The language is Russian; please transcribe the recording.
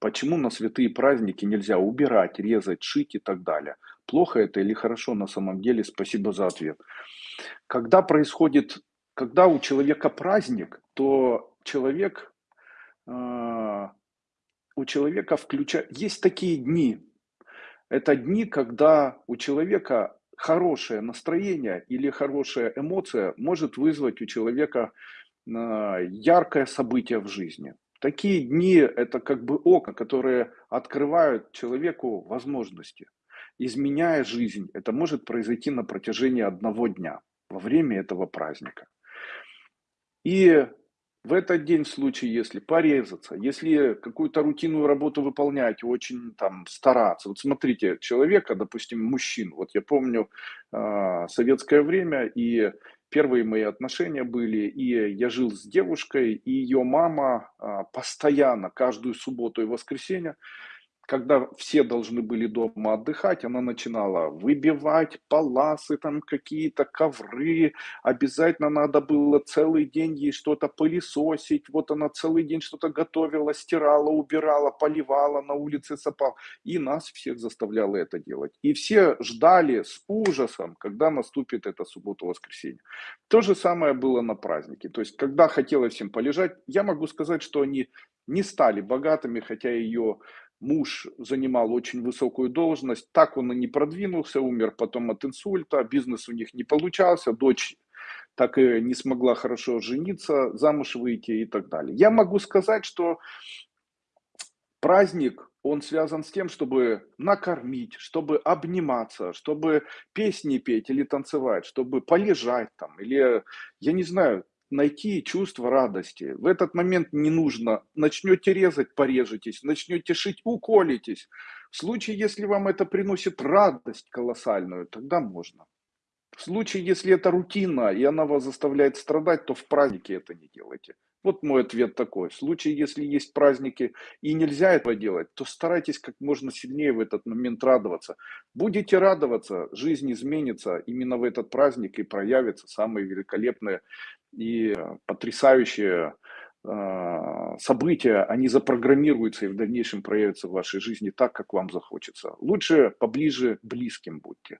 Почему на святые праздники нельзя убирать, резать, шить и так далее? Плохо это или хорошо на самом деле? Спасибо за ответ. Когда происходит, когда у человека праздник, то человек, а, у человека включа есть такие дни. Это дни, когда у человека хорошее настроение или хорошая эмоция может вызвать у человека а, яркое событие в жизни. Такие дни– это как бы окна, которые открывают человеку возможности. Изменяя жизнь, это может произойти на протяжении одного дня, во время этого праздника. И в этот день, в случае, если порезаться, если какую-то рутинную работу выполнять, очень там стараться. Вот смотрите, человека, допустим, мужчин, вот я помню э, советское время, и первые мои отношения были, и я жил с девушкой, и ее мама э, постоянно, каждую субботу и воскресенье, когда все должны были дома отдыхать, она начинала выбивать паласы, там какие-то ковры, обязательно надо было целый день ей что-то пылесосить, вот она целый день что-то готовила, стирала, убирала, поливала, на улице сапал, и нас всех заставляла это делать. И все ждали с ужасом, когда наступит эта суббота-воскресенье. То же самое было на празднике, то есть когда хотелось всем полежать, я могу сказать, что они не стали богатыми, хотя ее муж занимал очень высокую должность, так он и не продвинулся, умер потом от инсульта, бизнес у них не получался, дочь так и не смогла хорошо жениться, замуж выйти и так далее. Я могу сказать, что праздник, он связан с тем, чтобы накормить, чтобы обниматься, чтобы песни петь или танцевать, чтобы полежать там, или, я не знаю, найти чувство радости. В этот момент не нужно. Начнете резать, порежетесь. Начнете шить, уколитесь. В случае, если вам это приносит радость колоссальную, тогда можно. В случае, если это рутина, и она вас заставляет страдать, то в празднике это не делайте. Вот мой ответ такой. В случае, если есть праздники и нельзя этого делать, то старайтесь как можно сильнее в этот момент радоваться. Будете радоваться, жизнь изменится именно в этот праздник и проявятся самые великолепные и потрясающие э, события, они запрограммируются и в дальнейшем проявятся в вашей жизни так, как вам захочется. Лучше поближе близким будьте.